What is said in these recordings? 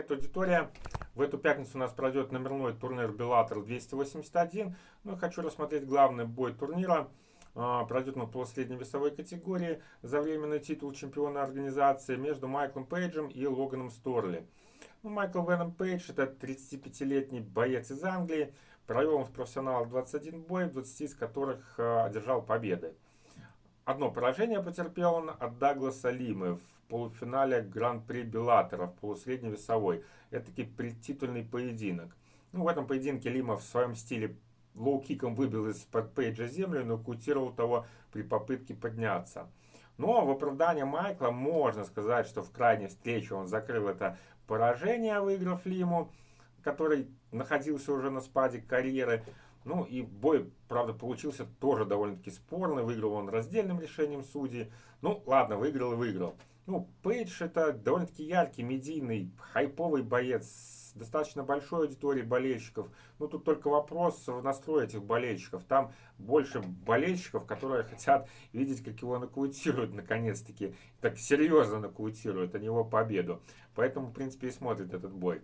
Привет, аудитория! В эту пятницу у нас пройдет номерной турнир Беллатор 281. Ну хочу рассмотреть главный бой турнира. А, пройдет он по средней весовой категории за временный титул чемпиона организации между Майклом Пейджем и Логаном Сторли. Ну, Майкл Веном Пейдж это 35-летний боец из Англии. Провел он в профессионалах 21 бой, 20 из которых а, одержал победы. Одно поражение потерпел он от Дагласа Лимы в полуфинале Гран-при Беллатора в полусредней весовой. Это таки предтитульный поединок. Ну, в этом поединке Лима в своем стиле лоу-киком выбил из-под Пейджа землю, нокаутировал того при попытке подняться. Но в оправдание Майкла можно сказать, что в крайней встрече он закрыл это поражение, выиграв Лиму, который находился уже на спаде карьеры. Ну и бой, правда, получился тоже довольно-таки спорный. Выиграл он раздельным решением судей. Ну ладно, выиграл и выиграл. Ну, Пейдж это довольно-таки яркий, медийный, хайповый боец с достаточно большой аудиторией болельщиков. Ну, тут только вопрос в настрое этих болельщиков. Там больше болельщиков, которые хотят видеть, как его нокаутируют наконец-таки. Так серьезно нокаутируют, а не его победу. Поэтому, в принципе, и смотрит этот бой.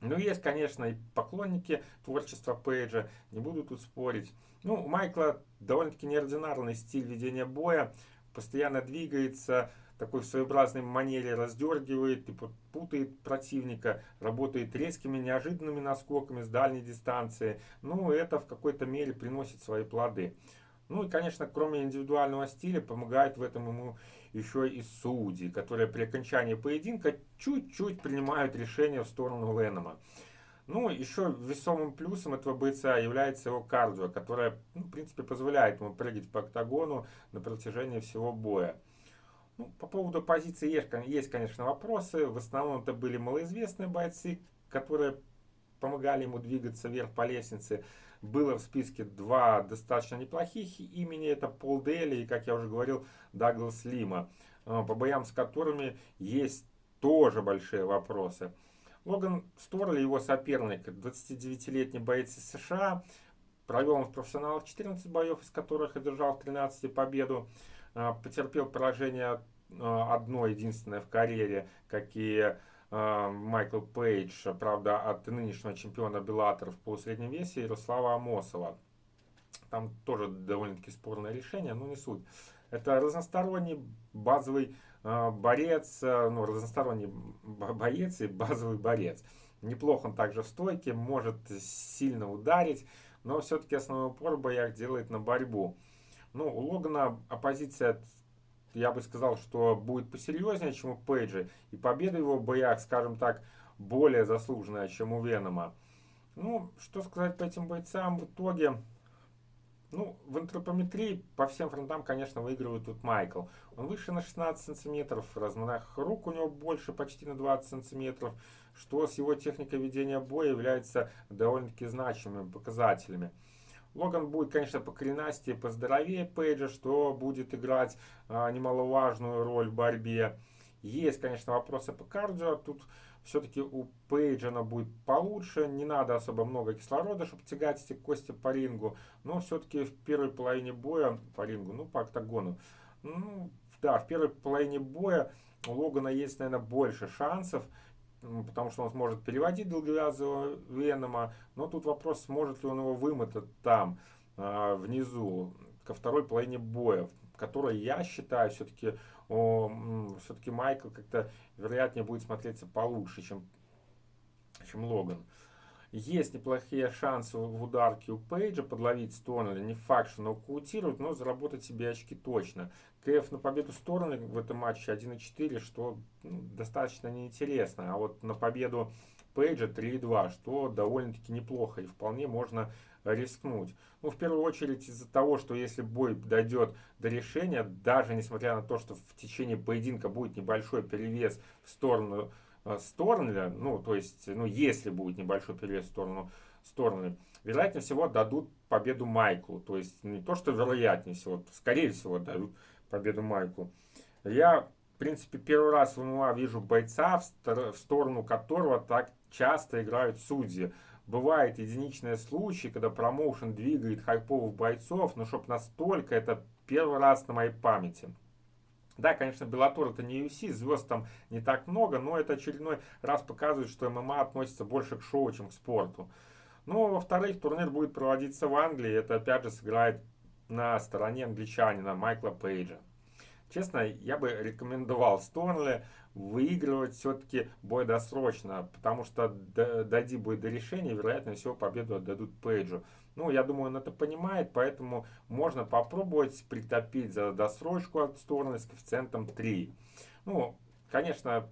Ну, есть, конечно, и поклонники творчества Пейджа, не буду тут спорить. Ну, у Майкла довольно-таки неординарный стиль ведения боя, постоянно двигается, такой в своеобразной манере раздергивает и путает противника, работает резкими, неожиданными наскоками с дальней дистанции. Ну, это в какой-то мере приносит свои плоды. Ну и, конечно, кроме индивидуального стиля, помогает в этом ему еще и судьи, которые при окончании поединка чуть-чуть принимают решение в сторону Ленома. Ну, еще весомым плюсом этого бойца является его кардио, которое, ну, в принципе, позволяет ему прыгать по октагону на протяжении всего боя. Ну, по поводу позиции есть, есть, конечно, вопросы. В основном это были малоизвестные бойцы, которые помогали ему двигаться вверх по лестнице. Было в списке два достаточно неплохих имени. Это Пол Дели и, как я уже говорил, Даглас Лима. А, по боям с которыми есть тоже большие вопросы. Логан Сторли, его соперник, 29-летний боец из США. Провел он в профессионалах 14 боев, из которых одержал в 13 победу. А, потерпел поражение а, одно единственное в карьере, какие Майкл Пейдж, правда, от нынешнего чемпиона Беллатор в полусреднем весе Ярослава Амосова. Там тоже довольно-таки спорное решение, но не суть. Это разносторонний базовый борец, ну, разносторонний боец и базовый борец. Неплохо он также в стойке, может сильно ударить, но все-таки основной упор в боях делает на борьбу. Ну, у Логана оппозиция, я бы сказал, что будет посерьезнее, чем у Пейджа. И победа его в боях, скажем так, более заслуженная, чем у Венома. Ну, что сказать по этим бойцам в итоге? Ну, в антропометрии по всем фронтам, конечно, выигрывает тут Майкл. Он выше на 16 сантиметров, размах рук у него больше, почти на 20 сантиметров, что с его техникой ведения боя является довольно-таки значимыми показателями. Логан будет, конечно, по коренастее, поздоровее Пейджа, что будет играть а, немаловажную роль в борьбе. Есть, конечно, вопросы по кардио. Тут все-таки у Пейджа она будет получше. Не надо особо много кислорода, чтобы тягать эти кости по рингу. Но все-таки в первой половине боя по рингу, ну, по октагону. Ну, да, в первой половине боя у Логана есть, наверное, больше шансов потому что он сможет переводить долговязого Венома, но тут вопрос, сможет ли он его вымотать там, а, внизу, ко второй половине боя, в которой я считаю все-таки все-таки Майкл как-то вероятнее будет смотреться получше, чем, чем Логан. Есть неплохие шансы в ударке у Пейджа подловить Сторнли. Не факт, что нокаутирует, но заработать себе очки точно. КФ на победу Сторнли в этом матче 1.4, что ну, достаточно неинтересно. А вот на победу Пейджа 3.2, что довольно-таки неплохо и вполне можно рискнуть. Ну, в первую очередь из-за того, что если бой дойдет до решения, даже несмотря на то, что в течение поединка будет небольшой перевес в сторону Э, Сторнля, ну, то есть, ну, если будет небольшой перевес в сторону Сторнля, вероятнее всего дадут победу Майклу. То есть, не то, что вероятнее всего, скорее всего дадут победу Майклу. Я, в принципе, первый раз в ММА вижу бойца, в сторону которого так часто играют судьи. Бывают единичные случаи, когда промоушен двигает хайповых бойцов, но чтобы настолько, это первый раз на моей памяти. Да, конечно, Беллатор это не UFC, звезд там не так много, но это очередной раз показывает, что ММА относится больше к шоу, чем к спорту. Ну, во-вторых, турнир будет проводиться в Англии, это опять же сыграет на стороне англичанина Майкла Пейджа. Честно, я бы рекомендовал Сторнли выигрывать все-таки бой досрочно, потому что дойди будет до решения, вероятно всего победу отдадут Пейджу. Ну, я думаю, он это понимает, поэтому можно попробовать притопить за досрочку от стороны с коэффициентом 3. Ну, конечно,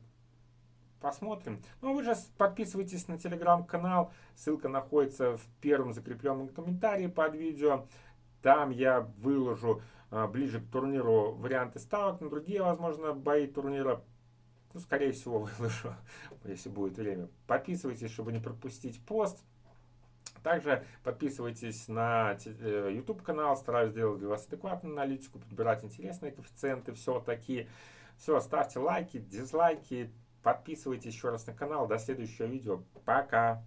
посмотрим. Ну, вы же подписывайтесь на телеграм-канал, ссылка находится в первом закрепленном комментарии под видео. Там я выложу а, ближе к турниру варианты ставок на другие, возможно, бои турнира. Ну, скорее всего, выложу, если будет время. Подписывайтесь, чтобы не пропустить пост. Также подписывайтесь на э, YouTube канал, стараюсь делать для вас адекватную аналитику, подбирать интересные коэффициенты, все такие. Все, ставьте лайки, дизлайки, подписывайтесь еще раз на канал. До следующего видео. Пока!